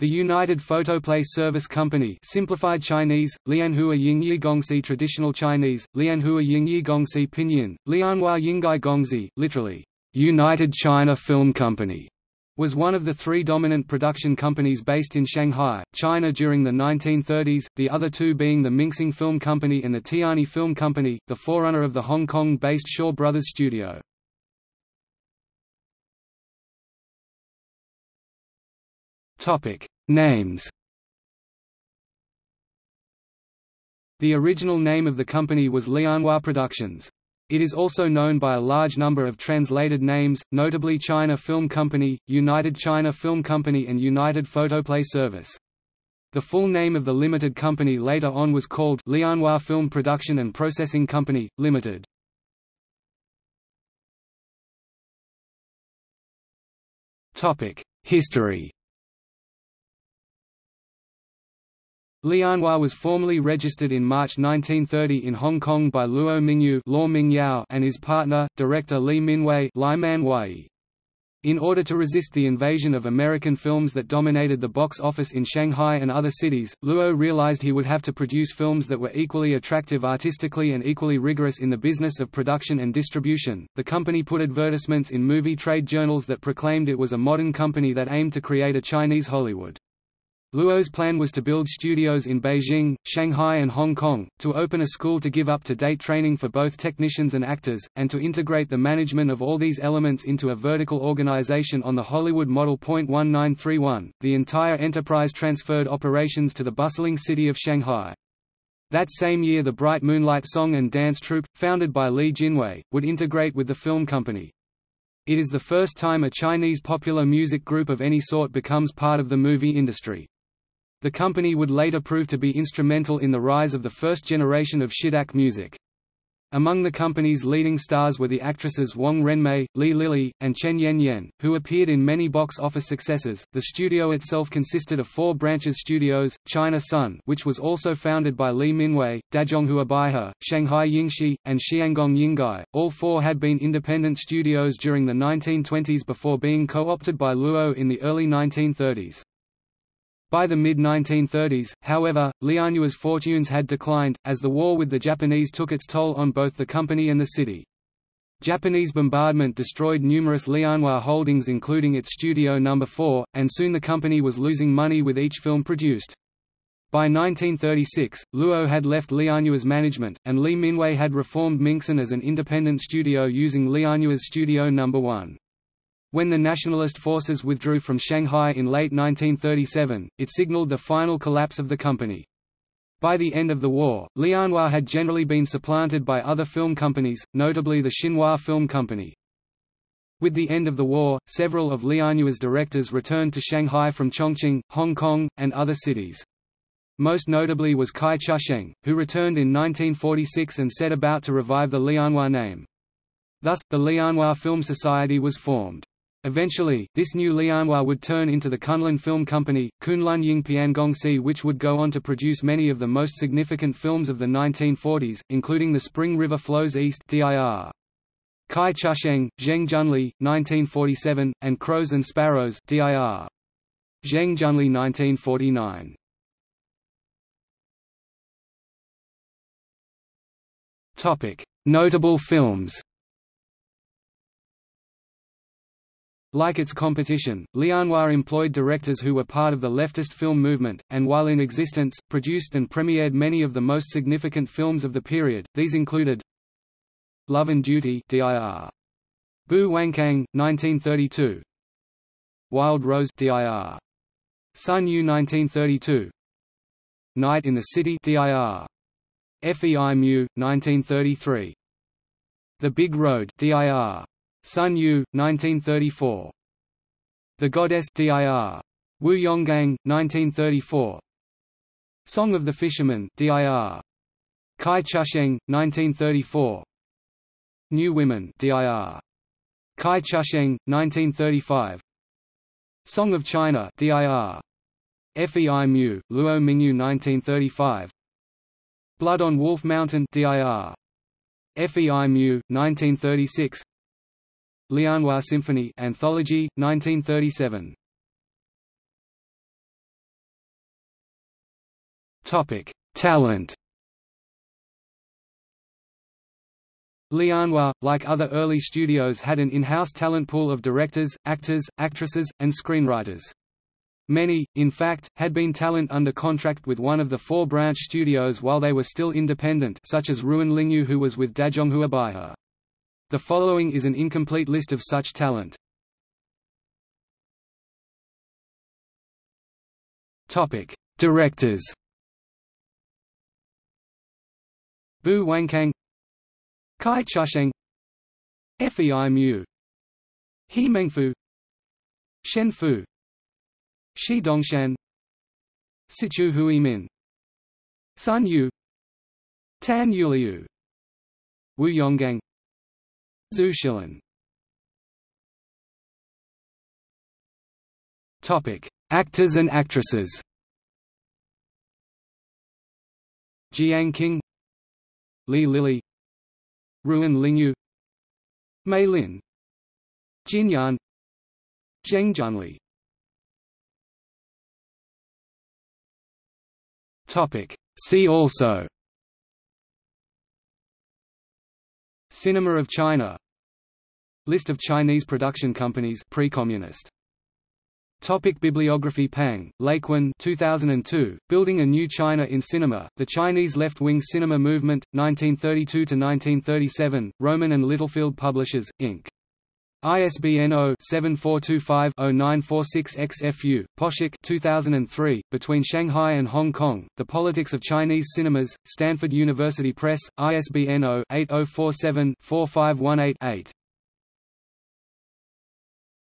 The United Photoplay Service Company simplified Chinese, Lianhua Yingyi Gongxi Traditional Chinese, Lianhua Yingyi Gongxi Pinyin, Lianhua Yinggai Gongxi, literally, United China Film Company, was one of the three dominant production companies based in Shanghai, China during the 1930s, the other two being the Mingxing Film Company and the Tianyi Film Company, the forerunner of the Hong Kong-based Shaw Brothers Studio. Topic: Names. The original name of the company was Lianhua Productions. It is also known by a large number of translated names, notably China Film Company, United China Film Company and United Photoplay Service. The full name of the limited company later on was called Lianhua Film Production and Processing Company, Limited. History Lianhua was formally registered in March 1930 in Hong Kong by Luo Mingyu Mingyao and his partner, director Li Minwei. In order to resist the invasion of American films that dominated the box office in Shanghai and other cities, Luo realized he would have to produce films that were equally attractive artistically and equally rigorous in the business of production and distribution. The company put advertisements in movie trade journals that proclaimed it was a modern company that aimed to create a Chinese Hollywood. Luo's plan was to build studios in Beijing, Shanghai and Hong Kong, to open a school to give up-to-date training for both technicians and actors, and to integrate the management of all these elements into a vertical organization on the Hollywood Model. 1931, the entire enterprise transferred operations to the bustling city of Shanghai. That same year the Bright Moonlight Song and Dance Troupe, founded by Li Jinhui, would integrate with the film company. It is the first time a Chinese popular music group of any sort becomes part of the movie industry. The company would later prove to be instrumental in the rise of the first generation of Shidak music. Among the company's leading stars were the actresses Wang Renmei, Li Lili, and Chen Yan, who appeared in many box office successes. The studio itself consisted of four branches studios: China Sun, which was also founded by Li Minwei, Dazhonghua Baihe, Shanghai Yingxi, and Xiangong Yinggai. All four had been independent studios during the 1920s before being co-opted by Luo in the early 1930s. By the mid-1930s, however, Lianhua's fortunes had declined, as the war with the Japanese took its toll on both the company and the city. Japanese bombardment destroyed numerous Lianhua holdings including its Studio No. 4, and soon the company was losing money with each film produced. By 1936, Luo had left Lianhua's management, and Li Minwei had reformed Minxin as an independent studio using Lianhua's Studio No. 1. When the nationalist forces withdrew from Shanghai in late 1937, it signaled the final collapse of the company. By the end of the war, Lianhua had generally been supplanted by other film companies, notably the Xinhua Film Company. With the end of the war, several of Lianhua's directors returned to Shanghai from Chongqing, Hong Kong, and other cities. Most notably was Cai Chusheng, who returned in 1946 and set about to revive the Lianhua name. Thus, the Lianhua Film Society was formed. Eventually, this new Lianhua would turn into the Kunlun Film Company, Kunlun Ying Gongxi which would go on to produce many of the most significant films of the 1940s, including The Spring River Flows East DIR. Cai Chusheng, Zheng Junli, 1947, and Crows and Sparrows DIR. Zheng Junli 1949. Notable films Like its competition, Lianhua employed directors who were part of the leftist film movement, and while in existence, produced and premiered many of the most significant films of the period. These included Love and Duty (DIR), Bu Wancang, 1932, Wild Rose (DIR), Sun Yu 1932, Night in the City (DIR), Fei Mu, 1933, The Big Road (DIR), Sun Yu, 1934. The Goddess dir. Wu Yonggang, 1934. Song of the Fisherman dir. Cai Chusheng, 1934. New Women dir. Cai Chusheng, 1935. Song of China dir. Fei Mu, Luo Mingyu 1935. Blood on Wolf Mountain dir. Fei Mu, 1936 Lianhua Symphony Anthology, 1937. Topic: Talent. Lianhua, like other early studios had an in-house talent pool of directors, actors, actresses, and screenwriters. Many, in fact, had been talent under contract with one of the four branch studios while they were still independent such as Ruan Lingyu who was with Dazhonghua Baihe. The following is an incomplete list of such talent. Topic: Directors. Bu Wancang Cai Chusheng Fei Mu He Mengfu Shen Fu Shi Dongshan Situ Huimin Sun Yu Tan Yuliu Wu Yonggang Zhu Shilin Topic: Actors and actresses. Jiang Qing, Li Lili, Ruan Lingyu, Mei Lin, Jin Yan, Zheng Junli. Topic. See also Cinema of China List of Chinese production companies pre-communist Topic bibliography Pang, Laikwan 2002, Building a New China in Cinema, The Chinese Left-Wing Cinema Movement, 1932–1937, Rowman and Littlefield Publishers, Inc. ISBN 0-7425-0946-XFU, Poshek 2003, Between Shanghai and Hong Kong, The Politics of Chinese Cinemas, Stanford University Press, ISBN 0-8047-4518-8.